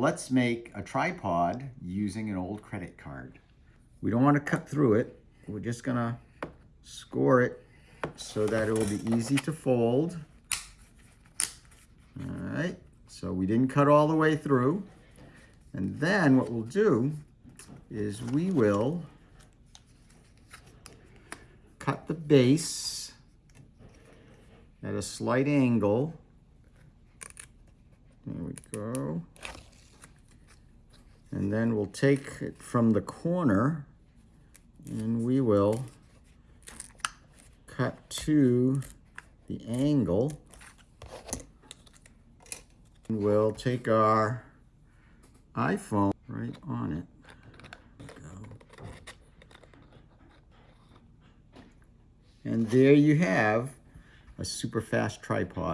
Let's make a tripod using an old credit card. We don't want to cut through it. We're just gonna score it so that it will be easy to fold. All right, so we didn't cut all the way through. And then what we'll do is we will cut the base at a slight angle. There we go. And then we'll take it from the corner and we will cut to the angle. And we'll take our iPhone right on it. And there you have a super fast tripod.